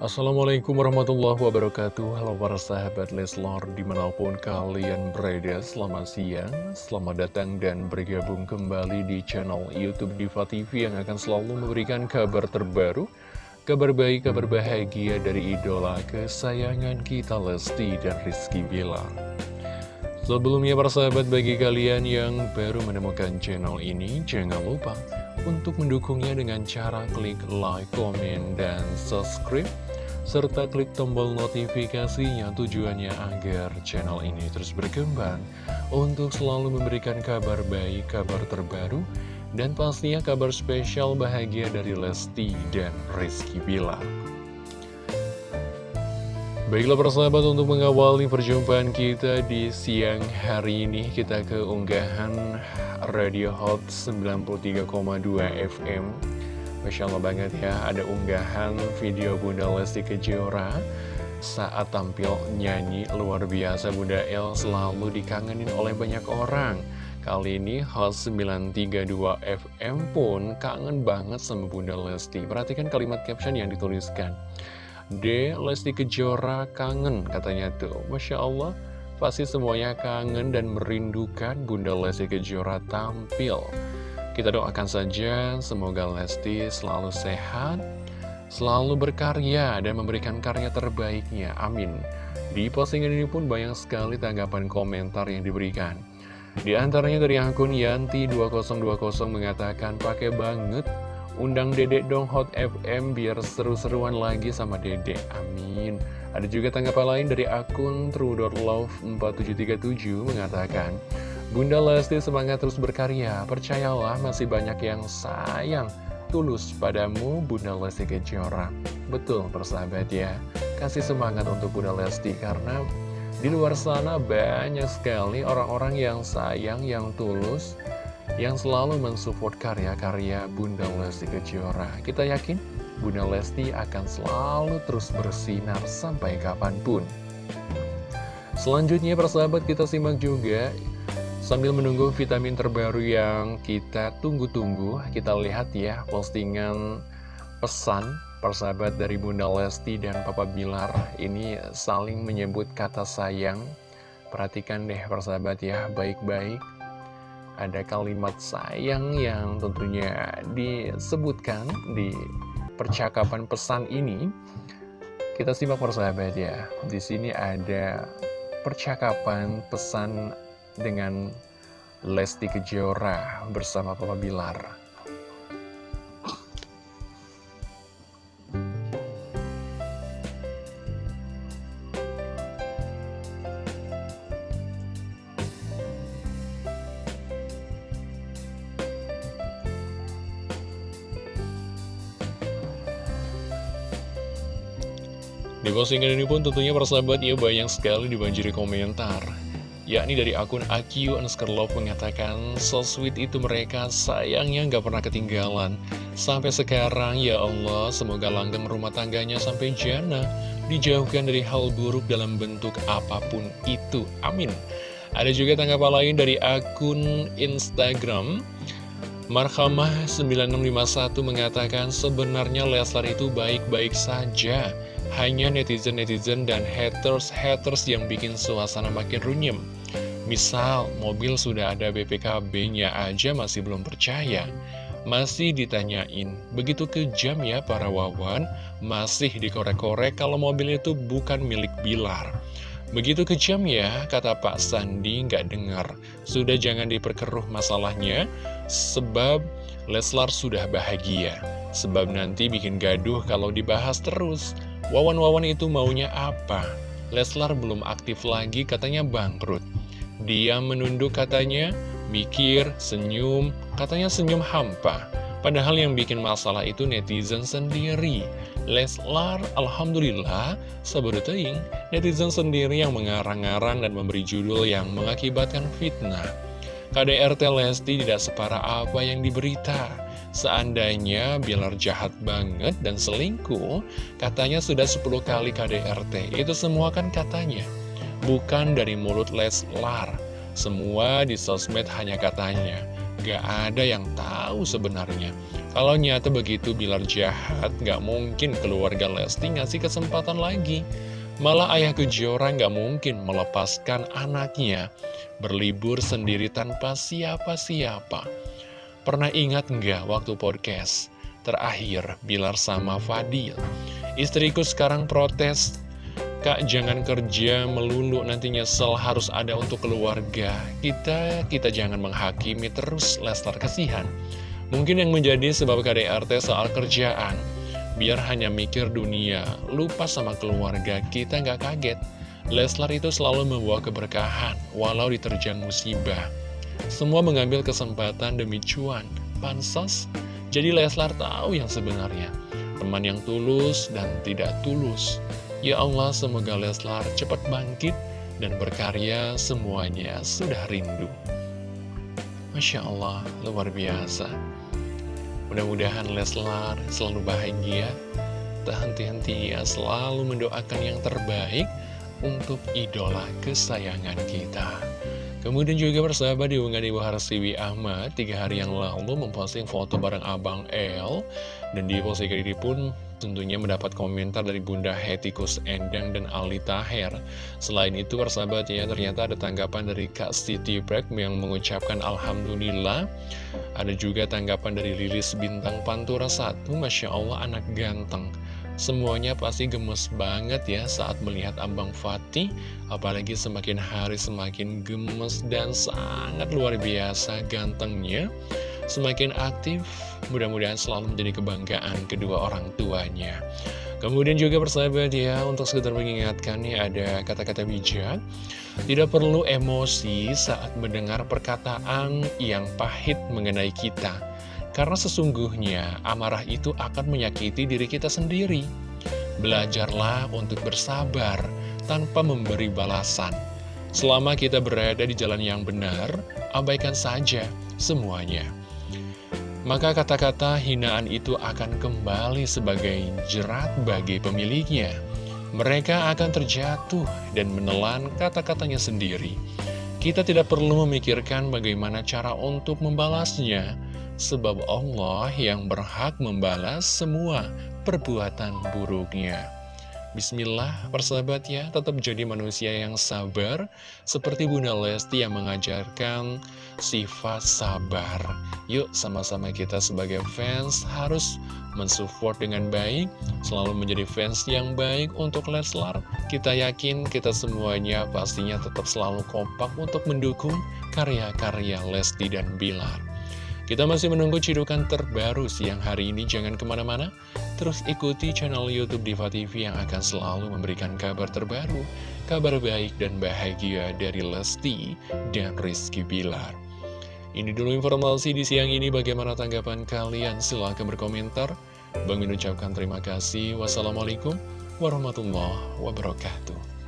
Assalamualaikum warahmatullahi wabarakatuh. Halo para sahabat Leslor di mana pun kalian berada Selamat siang, selamat datang dan bergabung kembali di channel Youtube Diva TV Yang akan selalu memberikan kabar terbaru Kabar baik, kabar bahagia dari idola kesayangan kita Lesti dan Rizky Bilar. Sebelumnya para sahabat bagi kalian yang baru menemukan channel ini Jangan lupa untuk mendukungnya dengan cara klik like, komen, dan subscribe serta klik tombol notifikasinya tujuannya agar channel ini terus berkembang untuk selalu memberikan kabar baik, kabar terbaru, dan pastinya kabar spesial bahagia dari Lesti dan Rizky Bilar. Baiklah persahabat untuk mengawali perjumpaan kita di siang hari ini kita ke unggahan Radio Hot 93,2 FM Masya Allah banget ya, ada unggahan video Bunda Lesti Kejora saat tampil nyanyi luar biasa Bunda El selalu dikangenin oleh banyak orang. Kali ini Hot 932 FM pun kangen banget sama Bunda Lesti. Perhatikan kalimat caption yang dituliskan. D. Lesti Kejora kangen katanya tuh. Masya Allah, pasti semuanya kangen dan merindukan Bunda Lesti Kejora tampil. Kita doakan saja semoga Lesti selalu sehat, selalu berkarya dan memberikan karya terbaiknya. Amin. Di postingan ini pun banyak sekali tanggapan komentar yang diberikan. Di antaranya dari akun Yanti2020 mengatakan pakai banget undang dedek dong Hot FM biar seru-seruan lagi sama dedek. Amin. Ada juga tanggapan lain dari akun true.love4737 mengatakan Bunda Lesti semangat terus berkarya, percayalah masih banyak yang sayang, tulus padamu Bunda Lesti Kejora. Betul persahabat ya, kasih semangat untuk Bunda Lesti karena di luar sana banyak sekali orang-orang yang sayang, yang tulus, yang selalu mensupport karya-karya Bunda Lesti Kejora. Kita yakin Bunda Lesti akan selalu terus bersinar sampai kapan pun. Selanjutnya persahabat kita simak juga Sambil menunggu vitamin terbaru yang kita tunggu-tunggu, kita lihat ya postingan pesan persahabat dari Bunda Lesti dan Papa Bilar ini saling menyebut kata sayang. Perhatikan deh persahabat ya, baik-baik. Ada kalimat sayang yang tentunya disebutkan di percakapan pesan ini. Kita simak persahabat ya. Di sini ada percakapan pesan dengan Lesti Kejora bersama Papa Bilar. Di postingan ini pun tentunya persahabat ya banyak sekali dibanjiri komentar yakni dari akun AQ underscore love mengatakan so sweet itu mereka sayangnya nggak pernah ketinggalan. Sampai sekarang ya Allah semoga langgeng rumah tangganya sampai jana. Dijauhkan dari hal buruk dalam bentuk apa pun itu. Amin. Ada juga tanggapan lain dari akun Instagram. Marhamah 9651 mengatakan sebenarnya Leslar itu baik-baik saja. Hanya netizen-netizen dan haters-haters yang bikin suasana makin runyem Misal, mobil sudah ada BPKB-nya aja masih belum percaya. Masih ditanyain, begitu kejam ya para wawan, masih dikorek-korek kalau mobil itu bukan milik Bilar. Begitu kejam ya, kata Pak Sandi nggak dengar. Sudah jangan diperkeruh masalahnya, sebab Leslar sudah bahagia. Sebab nanti bikin gaduh kalau dibahas terus. Wawan-wawan itu maunya apa? Leslar belum aktif lagi katanya bangkrut. Dia menunduk katanya, mikir, senyum, katanya senyum hampa. Padahal yang bikin masalah itu netizen sendiri. Leslar, Alhamdulillah, teing, netizen sendiri yang mengarang-arang dan memberi judul yang mengakibatkan fitnah. KDRT Lesti tidak separah apa yang diberita. Seandainya Bilar jahat banget dan selingkuh, katanya sudah 10 kali KDRT. Itu semua kan katanya bukan dari mulut Leslar. Semua di sosmed hanya katanya, gak ada yang tahu sebenarnya. Kalau nyata begitu Bilar jahat, gak mungkin keluarga Lesti ngasih kesempatan lagi. Malah ayah Kejora gak mungkin melepaskan anaknya berlibur sendiri tanpa siapa-siapa. Pernah ingat nggak waktu podcast terakhir Bilar sama Fadil? Istriku sekarang protes, Kak jangan kerja melulu nanti nyesel harus ada untuk keluarga. Kita kita jangan menghakimi terus Lestar kasihan. Mungkin yang menjadi sebab KDRT soal kerjaan biar hanya mikir dunia, lupa sama keluarga, kita nggak kaget. Leslar itu selalu membawa keberkahan, walau diterjang musibah. Semua mengambil kesempatan demi cuan, pansos. Jadi Leslar tahu yang sebenarnya, teman yang tulus dan tidak tulus. Ya Allah, semoga Leslar cepat bangkit dan berkarya semuanya sudah rindu. Masya Allah, luar biasa. Mudah-mudahan Leslar selalu bahagia, tak henti-henti ya selalu mendoakan yang terbaik untuk idola kesayangan kita. Kemudian juga bersahabat di unggahan Ibu Harsiwi Ahmad tiga hari yang lalu memposting foto bareng Abang El dan di postingan ini pun tentunya mendapat komentar dari Bunda Hetikus Endang dan Ali Taher. Selain itu persahabat ya ternyata ada tanggapan dari Kak Siti Brek yang mengucapkan Alhamdulillah. Ada juga tanggapan dari Lilis Bintang Pantura 1, Masya Allah anak ganteng. Semuanya pasti gemes banget ya saat melihat Abang Fatih Apalagi semakin hari semakin gemes dan sangat luar biasa gantengnya Semakin aktif Mudah-mudahan selalu menjadi kebanggaan kedua orang tuanya. Kemudian juga persahabat ya, untuk sekedar mengingatkan nih ada kata-kata bijak. Tidak perlu emosi saat mendengar perkataan yang pahit mengenai kita. Karena sesungguhnya amarah itu akan menyakiti diri kita sendiri. Belajarlah untuk bersabar tanpa memberi balasan. Selama kita berada di jalan yang benar, abaikan saja semuanya maka kata-kata hinaan itu akan kembali sebagai jerat bagi pemiliknya. Mereka akan terjatuh dan menelan kata-katanya sendiri. Kita tidak perlu memikirkan bagaimana cara untuk membalasnya, sebab Allah yang berhak membalas semua perbuatan buruknya. Bismillah, persahabat ya, tetap jadi manusia yang sabar, seperti Bunda Lesti yang mengajarkan sifat sabar. Yuk, sama-sama kita sebagai fans harus mensupport dengan baik, selalu menjadi fans yang baik untuk Leslar. Kita yakin kita semuanya pastinya tetap selalu kompak untuk mendukung karya-karya Lesti dan Bilar. Kita masih menunggu cidukan terbaru siang hari ini, jangan ke mana-mana. Terus ikuti channel Youtube Diva TV yang akan selalu memberikan kabar terbaru, kabar baik dan bahagia dari Lesti dan Rizky Bilar. Ini dulu informasi di siang ini, bagaimana tanggapan kalian? Silahkan berkomentar. Bang Min ucapkan terima kasih. Wassalamualaikum warahmatullahi wabarakatuh.